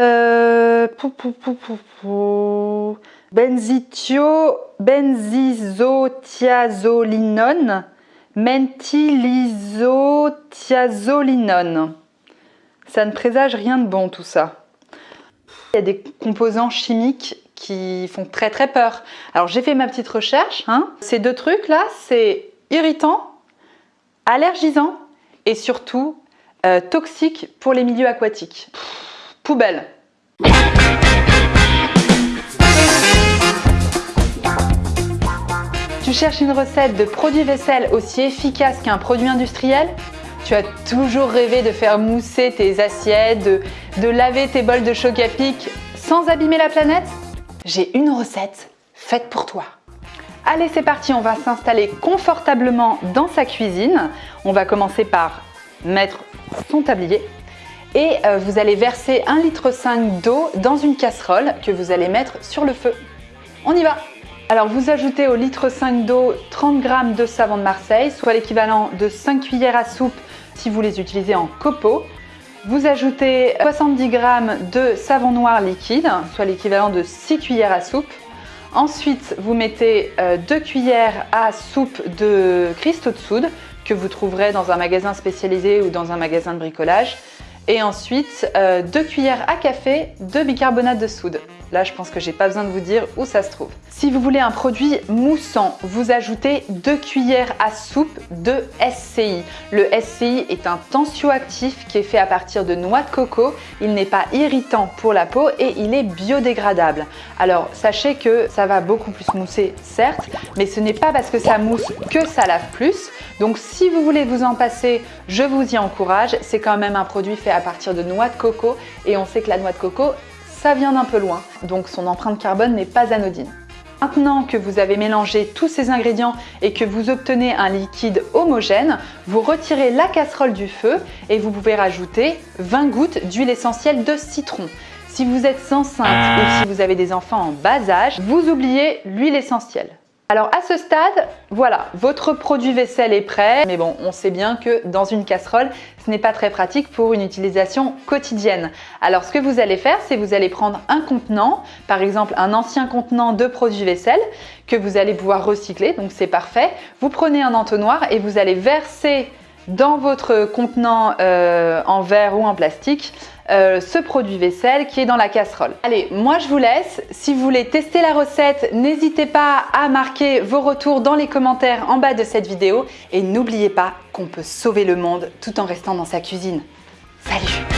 Euh, pou, pou, pou. Benzithio, benzisothiazolinone, menthylisothiazolinone. Ça ne présage rien de bon tout ça. Il y a des composants chimiques qui font très très peur. Alors j'ai fait ma petite recherche. Hein. Ces deux trucs là, c'est irritant, allergisant et surtout euh, toxique pour les milieux aquatiques. Tu cherches une recette de produit vaisselle aussi efficace qu'un produit industriel? Tu as toujours rêvé de faire mousser tes assiettes, de, de laver tes bols de choc à pic sans abîmer la planète? J'ai une recette faite pour toi. Allez, c'est parti, on va s'installer confortablement dans sa cuisine. On va commencer par mettre son tablier et euh, vous allez verser 1,5 litre d'eau dans une casserole que vous allez mettre sur le feu. On y va Alors vous ajoutez au litre 5 d'eau 30 g de savon de Marseille, soit l'équivalent de 5 cuillères à soupe si vous les utilisez en copeaux. Vous ajoutez 70 g de savon noir liquide, soit l'équivalent de 6 cuillères à soupe. Ensuite, vous mettez 2 euh, cuillères à soupe de cristaux de soude que vous trouverez dans un magasin spécialisé ou dans un magasin de bricolage. Et ensuite, 2 euh, cuillères à café de bicarbonate de soude. Là, je pense que j'ai pas besoin de vous dire où ça se trouve. Si vous voulez un produit moussant, vous ajoutez 2 cuillères à soupe de SCI. Le SCI est un tensioactif qui est fait à partir de noix de coco. Il n'est pas irritant pour la peau et il est biodégradable. Alors, sachez que ça va beaucoup plus mousser, certes, mais ce n'est pas parce que ça mousse que ça lave plus. Donc, si vous voulez vous en passer, je vous y encourage. C'est quand même un produit fait à partir de noix de coco et on sait que la noix de coco, ça vient d'un peu loin, donc son empreinte carbone n'est pas anodine. Maintenant que vous avez mélangé tous ces ingrédients et que vous obtenez un liquide homogène, vous retirez la casserole du feu et vous pouvez rajouter 20 gouttes d'huile essentielle de citron. Si vous êtes enceinte ou si vous avez des enfants en bas âge, vous oubliez l'huile essentielle. Alors à ce stade, voilà, votre produit vaisselle est prêt. Mais bon, on sait bien que dans une casserole, ce n'est pas très pratique pour une utilisation quotidienne. Alors ce que vous allez faire, c'est vous allez prendre un contenant, par exemple un ancien contenant de produits vaisselle que vous allez pouvoir recycler, donc c'est parfait. Vous prenez un entonnoir et vous allez verser dans votre contenant euh, en verre ou en plastique euh, ce produit vaisselle qui est dans la casserole. Allez, moi je vous laisse. Si vous voulez tester la recette, n'hésitez pas à marquer vos retours dans les commentaires en bas de cette vidéo et n'oubliez pas qu'on peut sauver le monde tout en restant dans sa cuisine. Salut